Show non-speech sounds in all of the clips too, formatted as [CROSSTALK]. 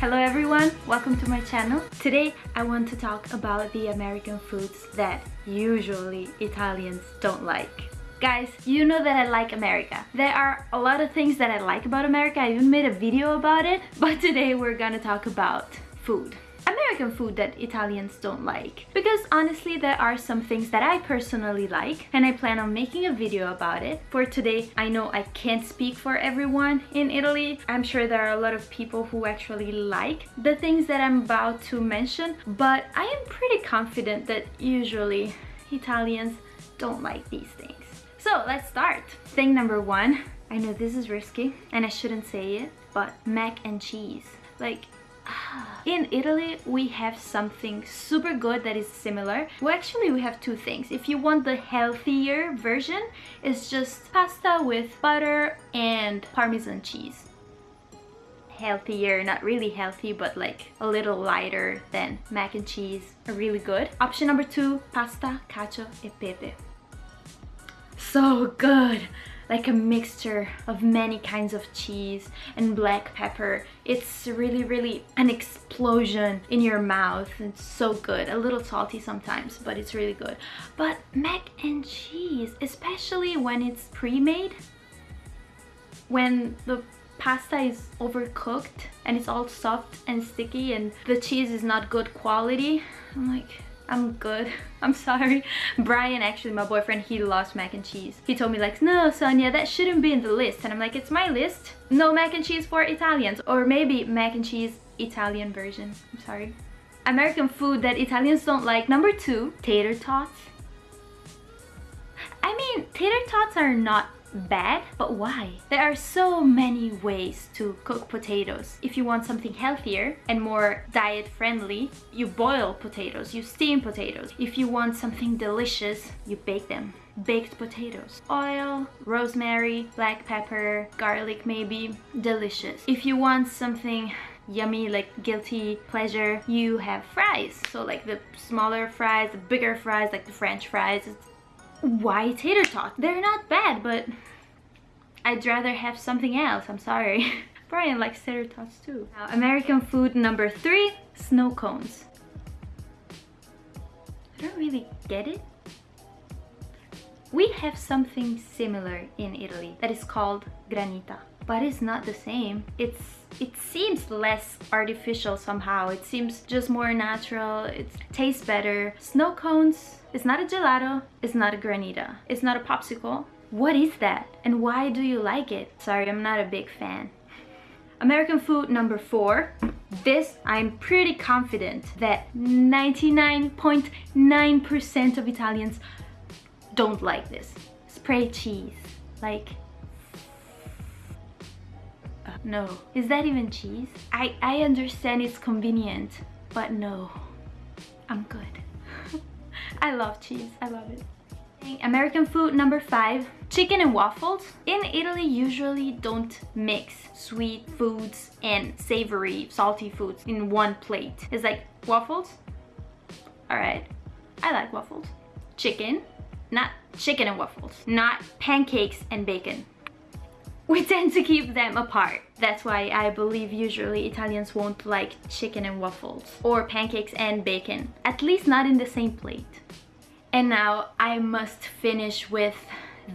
Hello everyone, welcome to my channel. Today I want to talk about the American foods that usually Italians don't like. Guys, you know that I like America. There are a lot of things that I like about America. I even made a video about it. [LAUGHS] But today we're gonna talk about food. American food that Italians don't like. Because honestly, there are some things that I personally like and I plan on making a video about it. For today, I know I can't speak for everyone in Italy. I'm sure there are a lot of people who actually like the things that I'm about to mention, but I am pretty confident that usually Italians don't like these things. So let's start. Thing number one, I know this is risky and I shouldn't say it, but mac and cheese. Like, in Italy, we have something super good that is similar. Well, actually, we have two things. If you want the healthier version, it's just pasta with butter and Parmesan cheese. Healthier, not really healthy, but like a little lighter than mac and cheese. Really good. Option number two, pasta, cacio e pepe. So good! Like a mixture of many kinds of cheese and black pepper. It's really, really an explosion in your mouth. It's so good. A little salty sometimes, but it's really good. But mac and cheese, especially when it's pre-made, when the pasta is overcooked and it's all soft and sticky and the cheese is not good quality, I'm like, I'm good. [LAUGHS] I'm sorry. Brian, actually my boyfriend, he loves mac and cheese. He told me like, no Sonia, that shouldn't be in the list. And I'm like, it's my list. No mac and cheese for Italians. Or maybe mac and cheese Italian version. I'm sorry. American food that Italians don't like. Number two, tater tots. I mean, tater tots are not bad, but why? There are so many ways to cook potatoes. If you want something healthier and more diet friendly, you boil potatoes, you steam potatoes. If you want something delicious, you bake them. Baked potatoes. Oil, rosemary, black pepper, garlic maybe. Delicious. If you want something yummy like guilty pleasure you have fries so like the smaller fries the bigger fries like the french fries it's why tater tots? They're not bad, but I'd rather have something else. I'm sorry. [LAUGHS] Brian likes tater tots too. Now, American food number three, snow cones. I don't really get it. We have something similar in Italy that is called granita, but it's not the same. It's it seems less artificial somehow. It seems just more natural. It tastes better. Snow cones it's not a gelato, it's not a granita, it's not a popsicle. What is that? And why do you like it? Sorry, I'm not a big fan. American food number four. This, I'm pretty confident that 99.9% .9 of Italians don't like this. Spray cheese. Like, no. Is that even cheese? I, I understand it's convenient, but no. I'm good. [LAUGHS] I love cheese. I love it. American food number five, chicken and waffles. In Italy, usually don't mix sweet foods and savory, salty foods in one plate. It's like waffles. All right, I like waffles. Chicken, not chicken and waffles. Not pancakes and bacon we tend to keep them apart. That's why I believe usually Italians won't like chicken and waffles or pancakes and bacon, at least not in the same plate. And now I must finish with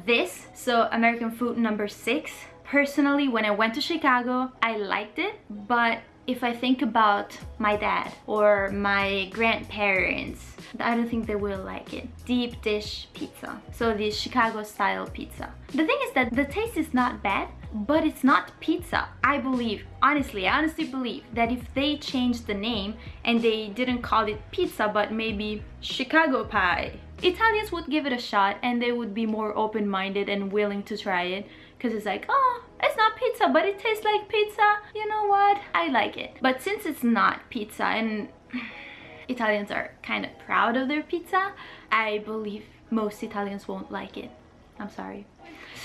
this. So American food number six. Personally, when I went to Chicago, I liked it, but if I think about my dad or my grandparents, I don't think they will like it. Deep dish pizza. So the Chicago style pizza. The thing is that the taste is not bad, but it's not pizza. I believe, honestly, I honestly believe that if they changed the name and they didn't call it pizza, but maybe Chicago pie, Italians would give it a shot and they would be more open-minded and willing to try it because it's like, oh, it's not pizza, but it tastes like pizza. You know what? I like it. But since it's not pizza and [SIGHS] Italians are kind of proud of their pizza, I believe most Italians won't like it. I'm sorry. [LAUGHS]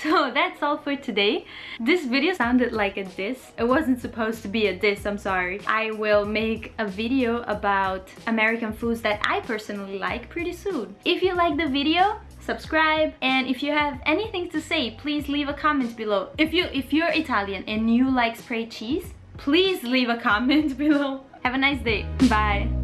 So that's all for today. This video sounded like a diss. It wasn't supposed to be a diss, I'm sorry. I will make a video about American foods that I personally like pretty soon. If you like the video, subscribe and if you have anything to say please leave a comment below if you if you're italian and you like spray cheese please leave a comment [LAUGHS] below. Have a nice day. Bye.